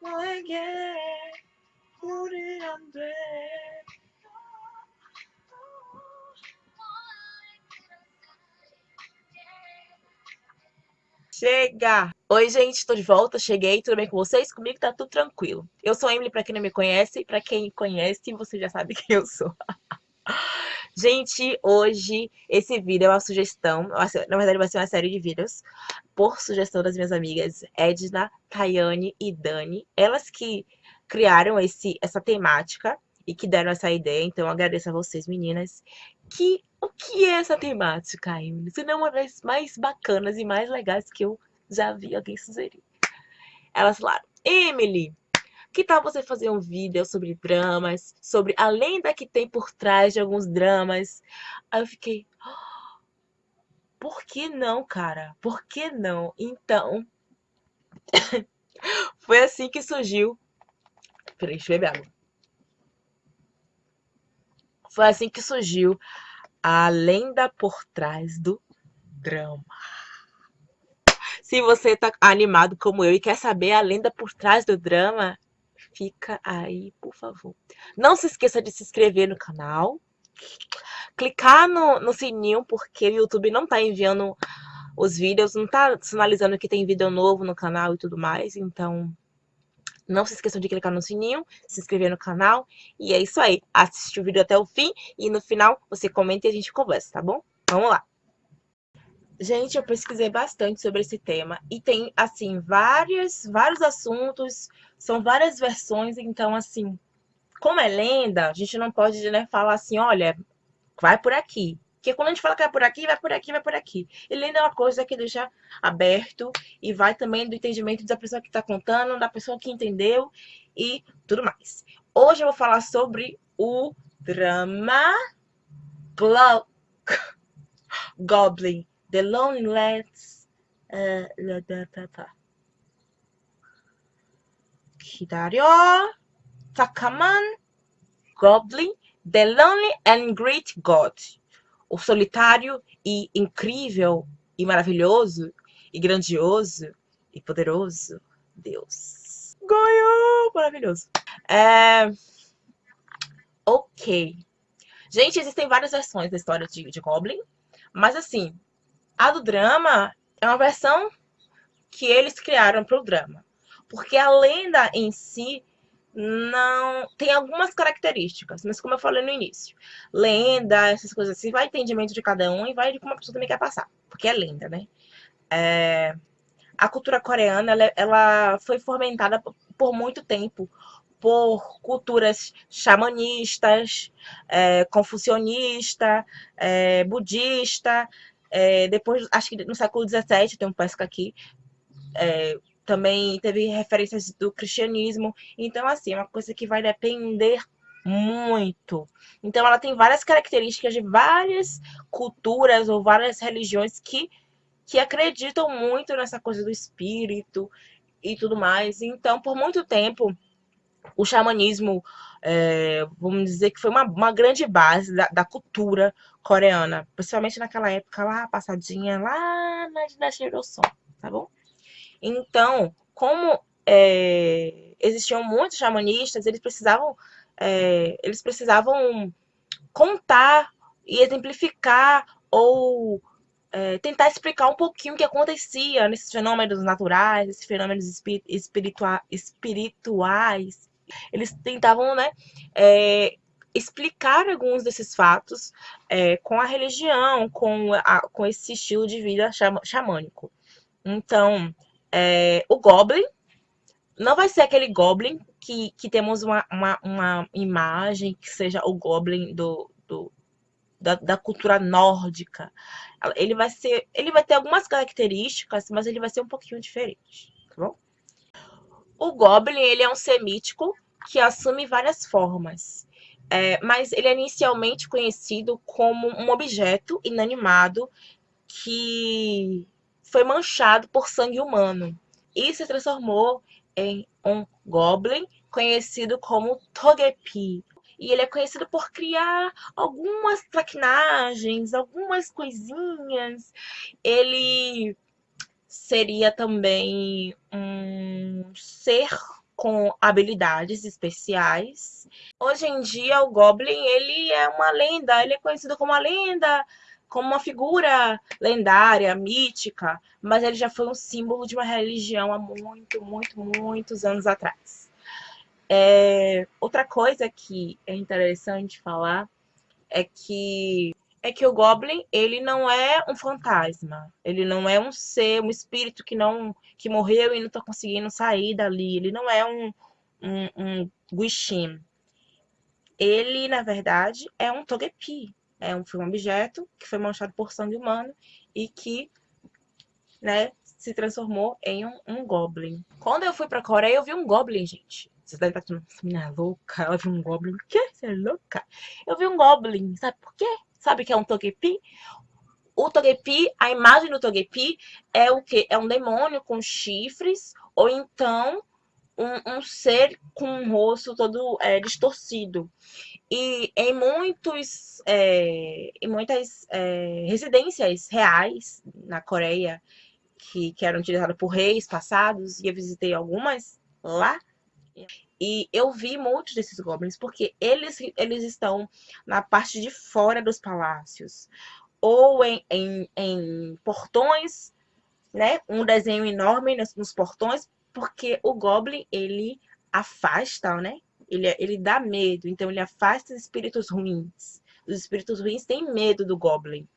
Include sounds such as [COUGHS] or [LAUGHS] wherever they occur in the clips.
너에게 우리 안 돼. Chega! Oi, gente, tô de volta, cheguei, tudo bem com vocês? Comigo tá tudo tranquilo. Eu sou a Emily, pra quem não me conhece, e pra quem me conhece, você já sabe quem [LAUGHS] eu sou. gente, hoje esse vídeo é uma sugestão, na verdade vai ser uma série de vídeos, por sugestão das minhas amigas Edna, Tayane e Dani. Elas que criaram esse, essa temática e que deram essa ideia, então agradeço a vocês, meninas, que o que é essa temática, Emily? Isso não é uma das mais bacanas e mais legais que eu já vi alguém sugerir. Elas falaram, Emily, que tal você fazer um vídeo sobre dramas, sobre a lenda que tem por trás de alguns dramas? Aí eu fiquei, oh, por que não, cara? Por que não? Então, [COUGHS] foi assim que surgiu. Peraí, deixa eu beber água. Foi assim que surgiu a lenda por trás do drama. Se você tá animado como eu e quer saber a lenda por trás do drama, fica aí, por favor. Não se esqueça de se inscrever no canal, clicar no, no sininho, porque o YouTube não tá enviando os vídeos, não tá sinalizando que tem vídeo novo no canal e tudo mais, então não se esqueçam de clicar no sininho, se inscrever no canal. E é isso aí. Assiste o vídeo até o fim e no final você comenta e a gente conversa, tá bom? Vamos lá. Gente, eu pesquisei bastante sobre esse tema e tem, assim, vários, vários assuntos, são várias versões, então, assim, como é lenda, a gente não pode né, falar assim, olha, vai por aqui. Porque quando a gente fala que vai por aqui, vai por aqui, vai por aqui. Ele ainda é uma coisa que deixa aberto e vai também do entendimento da pessoa que está contando, da pessoa que entendeu e tudo mais. Hoje eu vou falar sobre o drama Glo [LAUGHS] Goblin, The Loneliness. Uh, 기다려. 잠깐만. Goblin, The Lonely and Great God o solitário e incrível e maravilhoso e grandioso e poderoso Deus. Ganhou! Maravilhoso. É... Ok. Gente, existem várias versões da história de, de Goblin, mas assim, a do drama é uma versão que eles criaram para o drama. Porque a lenda em si não tem algumas características, mas como eu falei no início, lenda, essas coisas assim, vai entendimento de cada um e vai de como a pessoa também quer passar, porque é lenda, né? É, a cultura coreana, ela, ela foi fomentada por muito tempo por culturas xamanistas, é, confucionista, é, budista, é, depois, acho que no século XVII, tem um pesca aqui, é, também teve referências do cristianismo. Então, assim, é uma coisa que vai depender muito. Então, ela tem várias características de várias culturas ou várias religiões que, que acreditam muito nessa coisa do espírito e tudo mais. Então, por muito tempo, o xamanismo, é, vamos dizer que foi uma, uma grande base da, da, cultura coreana, principalmente naquela época lá, passadinha, lá na dinastia Joseon, tá bom? Então, como é, existiam muitos xamanistas, eles precisavam, é, eles precisavam contar e exemplificar ou é, tentar explicar um pouquinho o que acontecia nesses fenômenos naturais, esses fenômenos espiritua espirituais. Eles tentavam, né, é, explicar alguns desses fatos é, com a religião, com, a, com esse estilo de vida xamânico. Então, é, o Goblin não vai ser aquele Goblin que, que temos uma, uma, uma imagem que seja o Goblin do, do da, da, cultura nórdica. Ele vai ser, ele vai ter algumas características, mas ele vai ser um pouquinho diferente, tá bom? O Goblin, ele é um ser mítico que assume várias formas. É, mas ele é inicialmente conhecido como um objeto inanimado que foi manchado por sangue humano e se transformou em um goblin conhecido como Togepi. E ele é conhecido por criar algumas traquinagens, algumas coisinhas. Ele seria também um ser com habilidades especiais. Hoje em dia, o Goblin, ele é uma lenda, ele é conhecido como uma lenda, como uma figura lendária, mítica, mas ele já foi um símbolo de uma religião há muito, muito, muitos anos atrás. É, outra coisa que é interessante falar é que é que o Goblin, ele não é um fantasma. Ele não é um ser, um espírito que não que morreu e não está conseguindo sair dali. Ele não é um, um, um. Ele, na verdade, é um Togepi. É um, foi um objeto que foi manchado por sangue humano e que né, se transformou em um, um Goblin. Quando eu fui pra Coreia, eu vi um Goblin, gente. Vocês devem estar falando, essa menina louca, ela viu um Goblin. O quê? Você é louca? Eu vi um Goblin, sabe por quê? Sabe que é um Togepi? O Togepi, a imagem do Togepi é o que? É um demônio com chifres ou então um, um ser com um rosto todo é, distorcido. E em, muitos, é, em muitas é, residências reais na Coreia, que, que eram utilizadas por reis passados, e eu visitei algumas lá, e eu vi muitos desses goblins, porque eles, eles estão na parte de fora dos palácios. Ou em, em, em portões, né? Um desenho enorme nos, nos, portões, porque o goblin, ele afasta, né? Ele, ele dá medo, então ele afasta os espíritos ruins. Os espíritos ruins têm medo do goblin.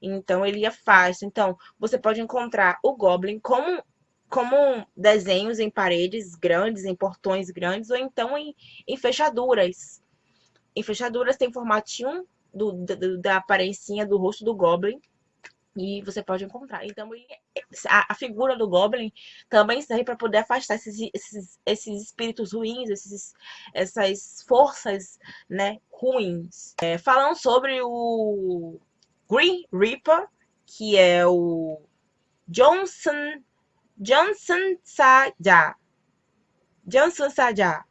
Então ele afasta. Então, você pode encontrar o goblin como como desenhos em paredes grandes, em portões grandes, ou então em, em fechaduras. Em fechaduras tem formatinho do, do, da aparência do rosto do Goblin, e você pode encontrar. Então, a, figura do Goblin também serve para poder afastar esses, esses, esses espíritos ruins, esses, essas forças né, ruins. É, falando sobre o Green Reaper, que é o Johnson Johnson Saja. Johnson Saja,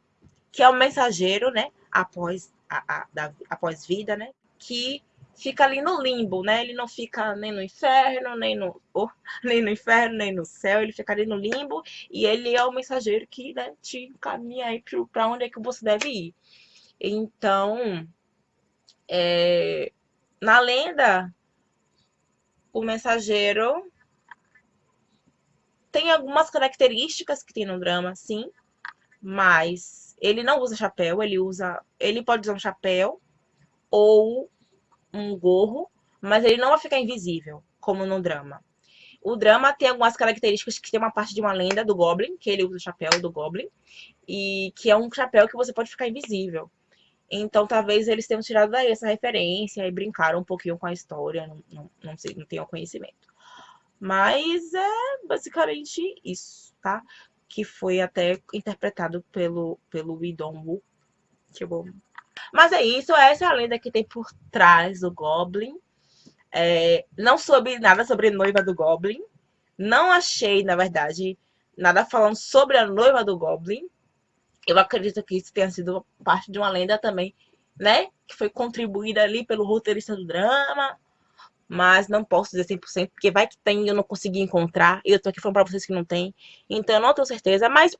que é o mensageiro, né? Após a, a da, após vida, né? Que fica ali no limbo, né? Ele não fica nem no inferno, nem no, oh, [LAUGHS] nem no inferno, nem no céu, ele fica ali no limbo e ele é o mensageiro que né, te encaminha aí para onde é que você deve ir. Então, é, na lenda, o mensageiro tem algumas características que tem no drama, sim, mas ele não usa chapéu, ele usa. Ele pode usar um chapéu ou um gorro, mas ele não vai ficar invisível, como no drama. O drama tem algumas características que tem uma parte de uma lenda do Goblin, que ele usa o chapéu do Goblin, e que é um chapéu que você pode ficar invisível. Então, talvez eles tenham tirado daí essa referência e brincaram um pouquinho com a história, não, não, não sei, não tenho conhecimento. Mas é basicamente isso, tá? Que foi até interpretado pelo, pelo Dong-woo. Que bom. Mas é isso, essa é a lenda que tem por trás do Goblin. É, não soube nada sobre a noiva do Goblin. Não achei, na verdade, nada falando sobre a noiva do Goblin. Eu acredito que isso tenha sido parte de uma lenda também, né? Que foi contribuída ali pelo roteirista do drama mas não posso dizer 100%, porque vai que tem e eu não consegui encontrar, e eu tô aqui falando pra vocês que não tem, então eu não tenho certeza, mas,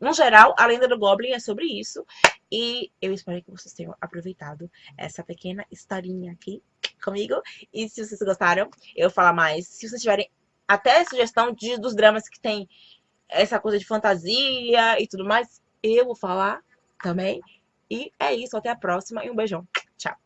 no geral, a lenda do Goblin é sobre isso, e eu espero que vocês tenham aproveitado essa pequena historinha aqui comigo, e se vocês gostaram, eu falar mais, se vocês tiverem até sugestão de, dos dramas que tem essa coisa de fantasia e tudo mais, eu vou falar também, e é isso, até a próxima, e um beijão, tchau!